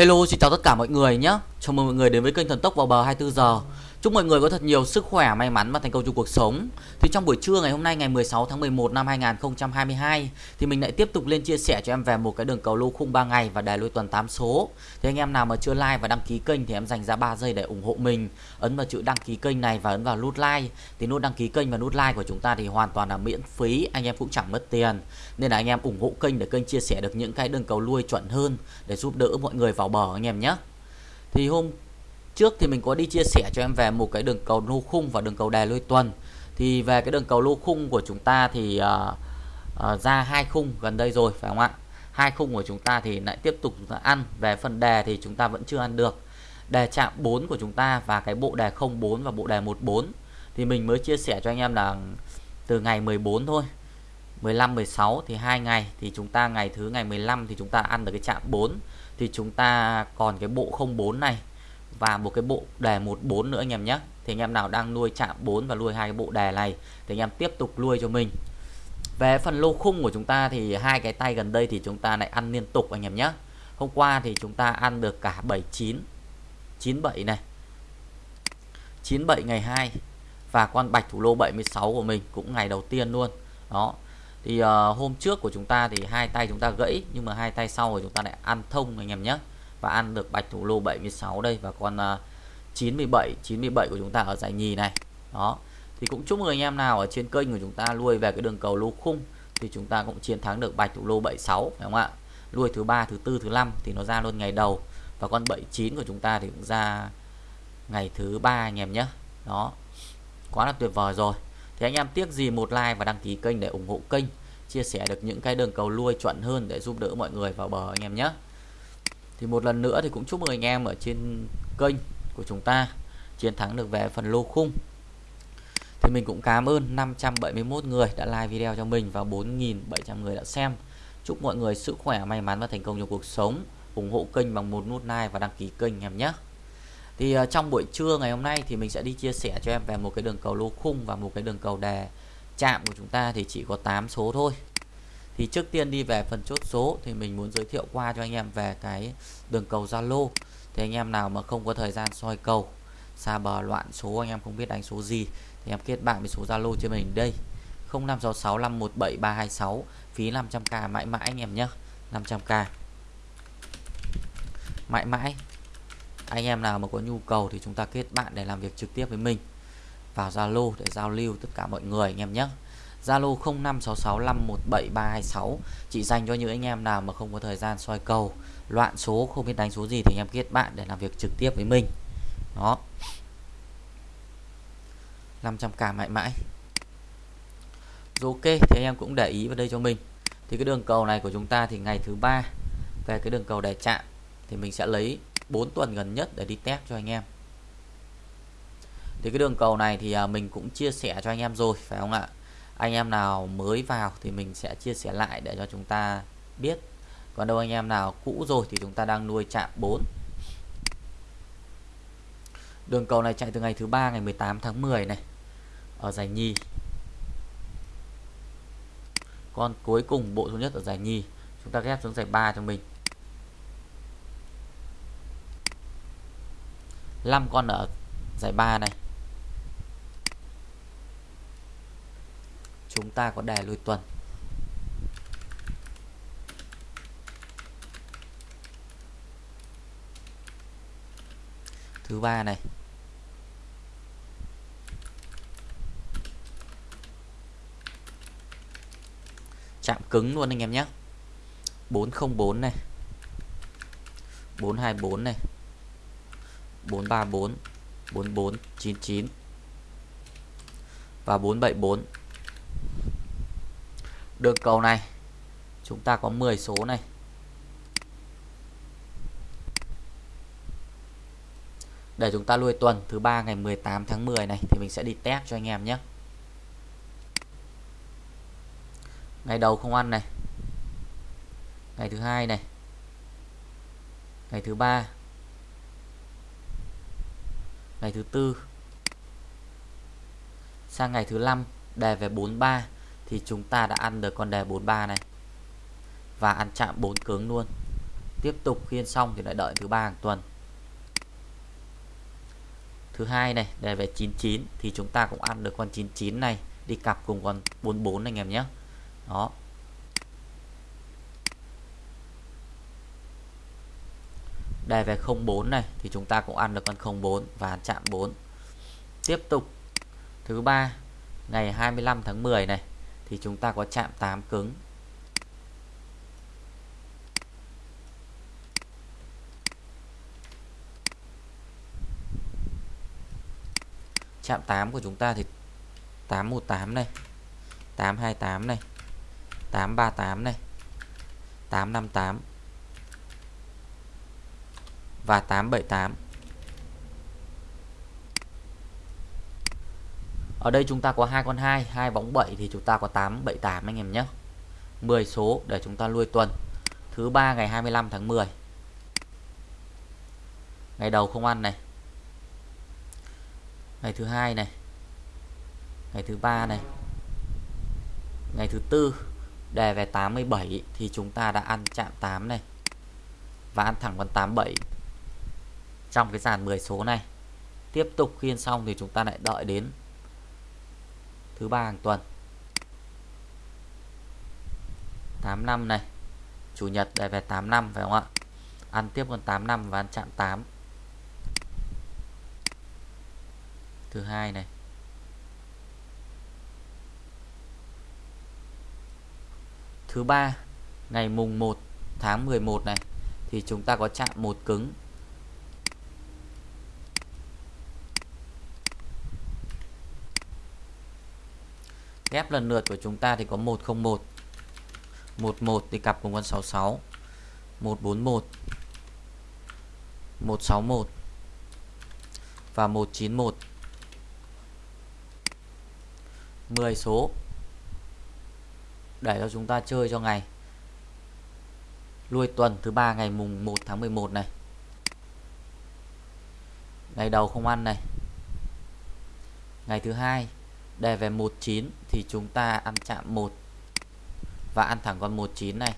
Hello, xin chào tất cả mọi người nhé. Chào mừng mọi người đến với kênh Thần Tốc vào bờ 24 giờ. Chúc mọi người có thật nhiều sức khỏe, may mắn và thành công trong cuộc sống. Thì trong buổi trưa ngày hôm nay ngày 16 tháng 11 năm 2022 thì mình lại tiếp tục lên chia sẻ cho em về một cái đường cầu lô khung 3 ngày và đề lôi tuần 8 số. Thì anh em nào mà chưa like và đăng ký kênh thì em dành ra 3 giây để ủng hộ mình. Ấn vào chữ đăng ký kênh này và ấn vào nút like. Thì nút đăng ký kênh và nút like của chúng ta thì hoàn toàn là miễn phí, anh em cũng chẳng mất tiền. Nên là anh em ủng hộ kênh để kênh chia sẻ được những cái đường cầu lui chuẩn hơn để giúp đỡ mọi người vào bờ anh em nhé. Thì hôm trước thì mình có đi chia sẻ cho em về một cái đường cầu lô khung và đường cầu đề lôi tuần. Thì về cái đường cầu lô khung của chúng ta thì uh, uh, ra hai khung gần đây rồi phải không ạ? Hai khung của chúng ta thì lại tiếp tục chúng ta ăn. Về phần đề thì chúng ta vẫn chưa ăn được. Đề chạm 4 của chúng ta và cái bộ đề 04 và bộ đề 14 thì mình mới chia sẻ cho anh em là từ ngày 14 thôi. 15 16 thì hai ngày. Thì chúng ta ngày thứ ngày 15 thì chúng ta ăn được cái chạm 4 thì chúng ta còn cái bộ 04 này và một cái bộ đề 14 nữa anh em nhé. Thì anh em nào đang nuôi chạm 4 và nuôi hai cái bộ đề này thì anh em tiếp tục nuôi cho mình. Về phần lô khung của chúng ta thì hai cái tay gần đây thì chúng ta lại ăn liên tục anh em nhé. Hôm qua thì chúng ta ăn được cả 79 97 này 97 ngày 2 và con bạch thủ lô 76 của mình cũng ngày đầu tiên luôn. Đó. Thì uh, hôm trước của chúng ta thì hai tay chúng ta gãy nhưng mà hai tay sau của chúng ta lại ăn thông anh em nhé và ăn được bạch thủ lô 76 đây và con uh, 97 97 của chúng ta ở giải nhì này. Đó. Thì cũng chúc mừng anh em nào ở trên kênh của chúng ta nuôi về cái đường cầu lô khung thì chúng ta cũng chiến thắng được bạch thủ lô 76 phải không ạ? Nuôi thứ ba thứ tư thứ năm thì nó ra luôn ngày đầu và con 79 của chúng ta thì cũng ra ngày thứ ba anh em nhé. Đó. Quá là tuyệt vời rồi. Thì anh em tiếc gì một like và đăng ký kênh để ủng hộ kênh chia sẻ được những cái đường cầu nuôi chuẩn hơn để giúp đỡ mọi người vào bờ anh em nhé thì một lần nữa thì cũng chúc mừng anh em ở trên kênh của chúng ta, chiến thắng được về phần lô khung. Thì mình cũng cảm ơn 571 người đã like video cho mình và 4.700 người đã xem. Chúc mọi người sức khỏe, may mắn và thành công trong cuộc sống. Ủng hộ kênh bằng một nút like và đăng ký kênh em nhé. Thì ờ, trong buổi trưa ngày hôm nay thì mình sẽ đi chia sẻ cho em về một cái đường cầu lô khung và một cái đường cầu đề chạm của chúng ta. Thì chỉ có 8 số thôi thì trước tiên đi về phần chốt số thì mình muốn giới thiệu qua cho anh em về cái đường cầu Zalo. Thì anh em nào mà không có thời gian soi cầu, xa bờ loạn số, anh em không biết đánh số gì, thì em kết bạn với số Zalo cho mình đây. 0566517326 phí 500k mãi mãi anh em nhé 500k mãi mãi, anh em nào mà có nhu cầu thì chúng ta kết bạn để làm việc trực tiếp với mình. Vào Zalo để giao lưu tất cả mọi người anh em nhé. Zalo 0566517326 chỉ dành cho những anh em nào mà không có thời gian soi cầu, loạn số, không biết đánh số gì thì anh em kết bạn để làm việc trực tiếp với mình. Đó. 500k mãi mãi. Rồi ok, thì anh em cũng để ý vào đây cho mình. Thì cái đường cầu này của chúng ta thì ngày thứ ba, về cái đường cầu để chạm thì mình sẽ lấy 4 tuần gần nhất để đi test cho anh em. Thì cái đường cầu này thì à, mình cũng chia sẻ cho anh em rồi, phải không ạ? Anh em nào mới vào thì mình sẽ chia sẻ lại để cho chúng ta biết. Còn đâu anh em nào cũ rồi thì chúng ta đang nuôi chạm 4 đường cầu này chạy từ ngày thứ ba, ngày 18 tháng 10 này, ở giải nhì. Con cuối cùng bộ số nhất ở giải nhì. Chúng ta ghép xuống giải 3 cho mình. 5 con ở giải 3 này. Chúng ta có đề lùi tuần. Thứ ba này. Chạm cứng luôn anh em nhé. 404 này. 424 này. 434 4499 và 474 đường cầu này. Chúng ta có 10 số này. Để chúng ta nuôi tuần thứ ba ngày 18 tháng 10 này thì mình sẽ đi test cho anh em nhé. Ngày đầu không ăn này. Ngày thứ hai này. Ngày thứ ba. Ngày thứ tư. Sang ngày thứ năm đề về 43 thì chúng ta đã ăn được con đề 43 này. Và ăn chạm 4 cứng luôn. Tiếp tục khiên xong thì lại đợi thứ ba hàng tuần. Thứ hai này đề về 99 thì chúng ta cũng ăn được con 99 này. Đi cặp cùng con 44 anh em nhé. Đó. Đề về 04 này thì chúng ta cũng ăn được con 04 và chạm 4 tiếp tục. Thứ ba, ngày 25 tháng 10 này thì chúng ta có chạm 8 cứng. Chạm 8 của chúng ta thì 818 này 828 này 838 này 858 và 878 Ở đây chúng ta có hai con 2 hai bóng 7 thì chúng ta có 878 anh em nhé. 10 số để chúng ta nuôi tuần. Thứ ba ngày 25 tháng 10 Ngày đầu không ăn này. Ngày thứ hai này. Ngày thứ ba này. Ngày thứ tư Đề về 87 Thì chúng ta đã ăn chạm 8 này. Và ăn thẳng con 87 Trong cái dàn 10 số này. Tiếp tục khiên xong thì chúng ta lại đợi đến Thứ ba hàng tuần. 85 này, Chủ nhật đề về 85 phải không ạ? Ăn tiếp con 85 và ăn chạm 8 thứ hai này. Thứ ba, ngày mùng 1 tháng 11 này, thì chúng ta có chạm một cứng. Ghép lần lượt của chúng ta thì có 101 11 thì cặp cùng con 66 141 161 và 191 10 số. Để cho chúng ta chơi cho ngày. Lui tuần thứ ba ngày mùng 1 tháng 11 này. Ngày đầu không ăn này. Ngày thứ hai đề về 19 thì chúng ta ăn chạm 1 và ăn thẳng con 19 này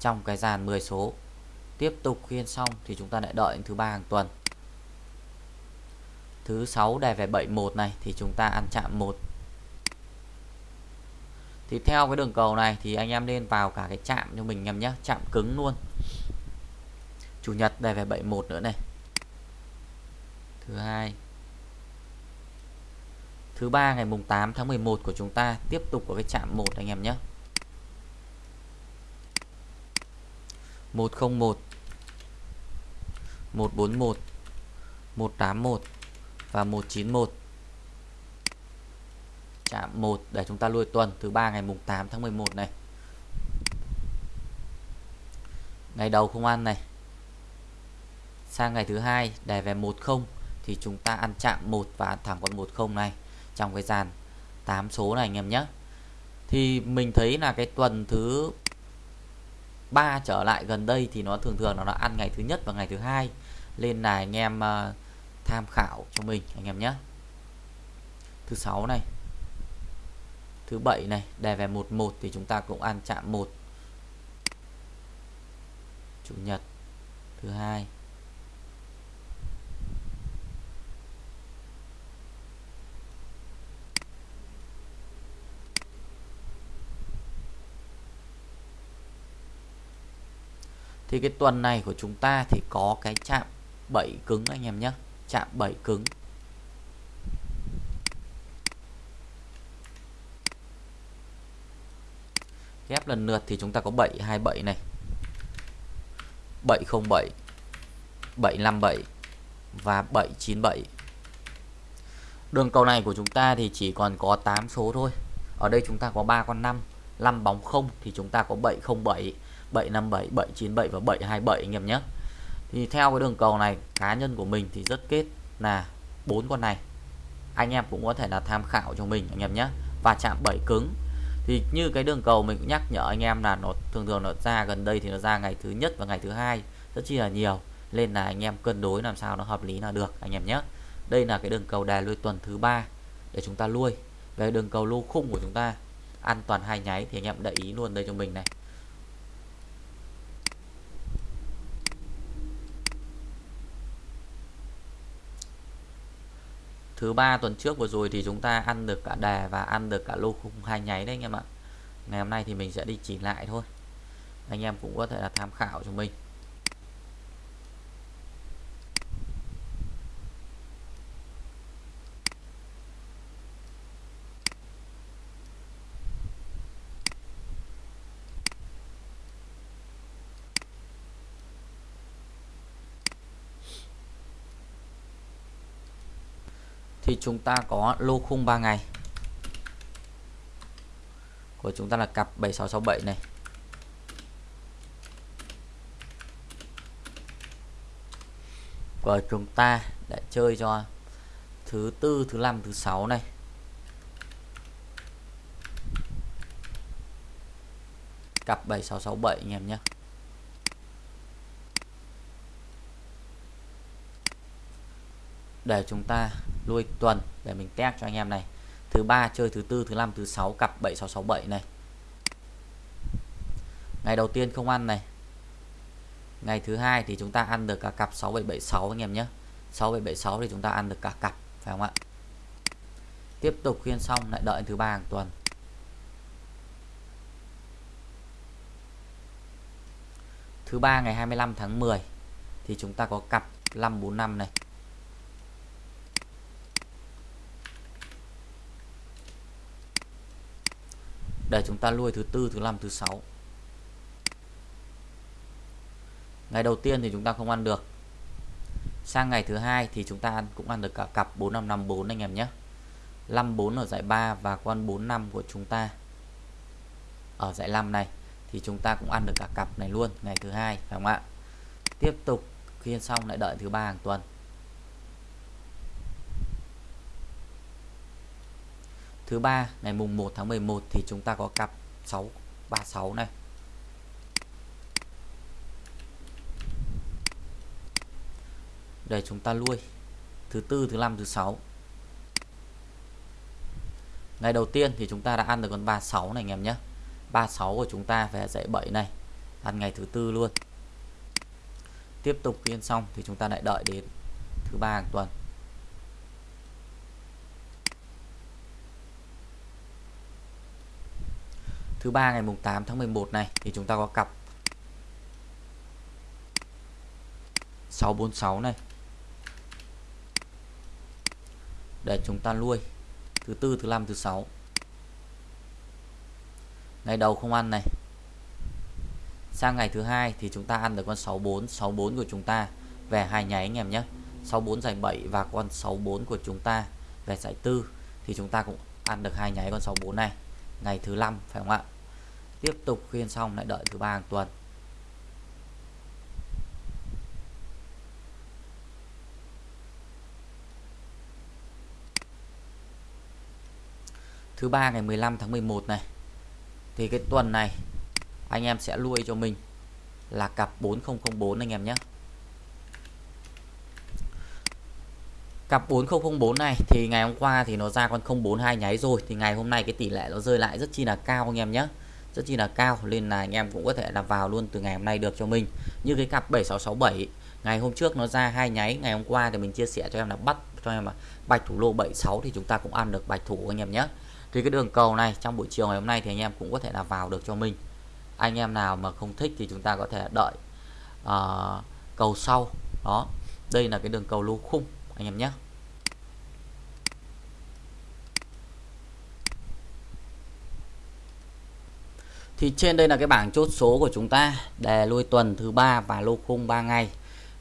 trong cái dàn 10 số. Tiếp tục khiên xong thì chúng ta lại đợi thứ ba hàng tuần. Thứ 6 đề về 71 này thì chúng ta ăn chạm 1 thì theo cái đường cầu này thì anh em nên vào cả cái chạm cho mình em nhé, chạm cứng luôn. Chủ nhật đề về 71 nữa này. Thứ hai thứ ba, ngày mùng 8 tháng 11 của chúng ta, tiếp tục có cái chạm 1 anh em nhé. 101 141 181 và 191 chạm 1 để chúng ta lui tuần, thứ ba, ngày mùng 8 tháng 11 này. Ngày đầu không ăn này. Sang ngày thứ hai đề về 10 thì chúng ta ăn chạm 1 và ăn thẳng con 10 này trong cái dàn 8 số này anh em nhé. Thì mình thấy là cái tuần thứ ba trở lại gần đây thì nó thường thường nó đã ăn ngày thứ nhất và ngày thứ hai. Nên là anh em uh, tham khảo cho mình anh em nhé. Thứ sáu này thứ bảy này đề về 11 thì chúng ta cũng ăn chạm 1 chủ nhật thứ hai. Thì cái tuần này của chúng ta thì có cái chạm 7 cứng anh em nhé. Chạm 7 cứng. Ghép lần lượt thì chúng ta có 727 này. 707 757 và 797 đường cầu này của chúng ta thì chỉ còn có 8 số thôi. Ở đây chúng ta có 3 con 5 5 bóng 0 thì chúng ta có 707 757 797 và 727 anh em nhé. Thì theo cái đường cầu này, cá nhân của mình thì rất kết là bốn con này. Anh em cũng có thể là tham khảo cho mình anh em nhé. Và chạm 7 cứng. Thì như cái đường cầu mình cũng nhắc nhở anh em là nó thường thường nó ra gần đây thì nó ra ngày thứ nhất và ngày thứ hai rất chi là nhiều. Nên là anh em cân đối làm sao nó hợp lý là được anh em nhé. Đây là cái đường cầu đà lui tuần thứ ba để chúng ta lui. Về đường cầu lô khung của chúng ta, an toàn hai nháy thì anh em để ý luôn đây cho mình này. Thứ ba tuần trước vừa rồi thì chúng ta ăn được cả đề và ăn được cả lô khung hai nháy đấy anh em ạ. Ngày hôm nay thì mình sẽ đi chỉ lại thôi. Anh em cũng có thể là tham khảo cho mình. Thì chúng ta có lô khung 3 ngày. Của chúng ta là cặp 7667 này. Của chúng ta đã chơi cho thứ tư, thứ năm, thứ sáu này. Cặp 7667 anh em nhé. Để chúng ta lui tuần để mình test cho anh em này. Thứ ba chơi thứ tư, thứ năm, thứ sáu, cặp 7667 này. Ngày đầu tiên không ăn này. Ngày thứ hai thì chúng ta ăn được cả cặp 6776 anh em nhé. 6776 thì chúng ta ăn được cả cặp, phải không ạ? Tiếp tục khuyên xong, lại đợi thứ ba hàng tuần. Thứ ba ngày 25 tháng 10 thì chúng ta có cặp 545 này. Để chúng ta lui thứ tư, thứ năm, thứ sáu. Ngày đầu tiên thì chúng ta không ăn được. Sang ngày thứ hai thì chúng ta ăn, cũng ăn được cả cặp 4554 anh em nhé. 54 ở giải 3 và con 45 của chúng ta ở giải 5 này, thì chúng ta cũng ăn được cả cặp này luôn ngày thứ hai, phải không ạ? Tiếp tục khiên xong lại đợi thứ ba hàng tuần. Thứ ba, ngày mùng 1 tháng 11 thì chúng ta có cặp 636 này. Để chúng ta nuôi thứ tư, thứ năm, thứ sáu. Ngày đầu tiên thì chúng ta đã ăn được con 36 này anh em nhé. 36 của chúng ta về dãy 7 này. Ăn ngày thứ tư luôn. Tiếp tục phiên xong thì chúng ta lại đợi đến thứ ba hàng tuần. Thứ ba ngày mùng 8 tháng 11 này, thì chúng ta có cặp 646 này. Để chúng ta nuôi thứ tư, thứ năm, thứ sáu. Ngày đầu không ăn này. Sang ngày thứ hai thì chúng ta ăn được con 64 64 của chúng ta. Về hai nháy anh em nhé. 64 giải 7 và con 64 của chúng ta. Về giải tư thì chúng ta cũng ăn được hai nháy con 64 này ngày thứ năm, phải không ạ? Tiếp tục khuyên xong lại đợi thứ ba hàng tuần. Thứ ba ngày 15 tháng 11 này, thì cái tuần này anh em sẽ lui cho mình là cặp 4004 anh em nhé. Cặp 4004 này thì ngày hôm qua thì nó ra con 042 nháy rồi. Thì ngày hôm nay cái tỷ lệ nó rơi lại rất chi là cao anh em nhé. Rất chi là cao nên là anh em cũng có thể là vào luôn từ ngày hôm nay được cho mình. Như cái cặp 7667 ngày hôm trước nó ra hai nháy ngày hôm qua thì mình chia sẻ cho em là bắt cho em là bạch thủ lô 76 thì chúng ta cũng ăn được bạch thủ anh em nhé. Thì cái đường cầu này trong buổi chiều ngày hôm nay thì anh em cũng có thể là vào được cho mình. Anh em nào mà không thích thì chúng ta có thể đợi uh, cầu sau. Đó đây là cái đường cầu lô khung anh em nhé. Thì trên đây là cái bảng chốt số của chúng ta đề lui tuần thứ ba và lô khung 3 ngày.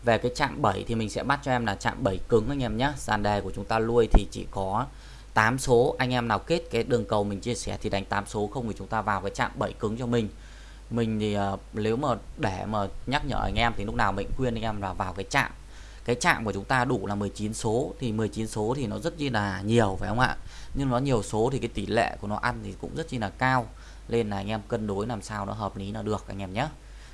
Về cái chạm 7 thì mình sẽ bắt cho em là chạm 7 cứng anh em nhé. Sàn đề của chúng ta lui thì chỉ có 8 số. Anh em nào kết cái đường cầu mình chia sẻ thì đánh 8 số không thì chúng ta vào cái chạm 7 cứng cho mình. Mình thì uh, nếu mà để mà nhắc nhở anh em thì lúc nào mình khuyên anh em là vào cái chạm cái chạm của chúng ta đủ là 19 số, thì 19 số thì nó rất chi là nhiều, phải không ạ? Nhưng nó nhiều số thì cái tỷ lệ của nó ăn thì cũng rất chi là cao. Nên là anh em cân đối làm sao nó hợp lý là được, anh em nhé.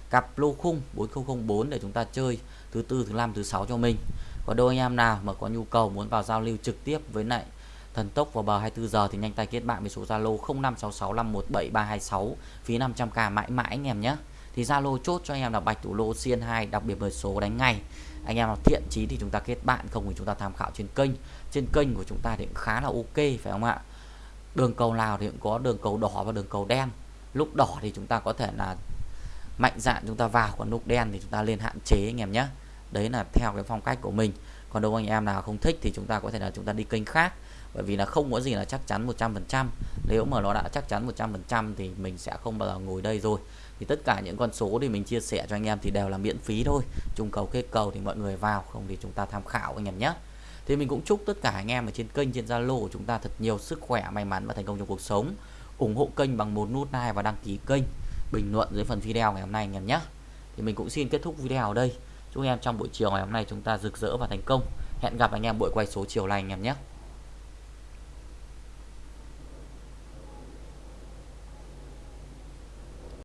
Cặp lô khung 4004 để chúng ta chơi thứ tư, thứ năm, thứ sáu cho mình. Có đôi anh em nào mà có nhu cầu muốn vào giao lưu trực tiếp với lại thần tốc vào bờ 24 giờ thì nhanh tay kết bạn với số Zalo 0566517326 phí 500k mãi mãi anh em nhé thì Zalo chốt cho anh em là bạch thủ lô xiên 2 đặc biệt mời số đánh ngay. Anh em nào thiện chí thì chúng ta kết bạn, không thì chúng ta tham khảo trên kênh. Trên kênh của chúng ta thì cũng khá là ok, phải không ạ? Đường cầu nào thì cũng có, đường cầu đỏ và đường cầu đen. Lúc đỏ thì chúng ta có thể là mạnh dạn chúng ta vào, còn lúc đen thì chúng ta lên hạn chế anh em nhé. Đấy là theo cái phong cách của mình. Còn đâu anh em nào không thích thì chúng ta có thể là chúng ta đi kênh khác. Bởi vì là không có gì là chắc chắn 100% nếu mà nó đã chắc chắn 100% thì mình sẽ không bao giờ ngồi đây rồi thì tất cả những con số thì mình chia sẻ cho anh em thì đều là miễn phí thôi. Chung cầu kết cầu thì mọi người vào, không thì chúng ta tham khảo anh em nhé. Thì mình cũng chúc tất cả anh em ở trên kênh, trên Zalo của chúng ta thật nhiều sức khỏe, may mắn và thành công trong cuộc sống. Ủng hộ kênh bằng một nút like và đăng ký kênh. Bình luận dưới phần video ngày hôm nay anh em nhé. Thì mình cũng xin kết thúc video ở đây. Chúc anh em trong buổi chiều ngày hôm nay chúng ta rực rỡ và thành công. Hẹn gặp anh em buổi quay số chiều này anh em nhé.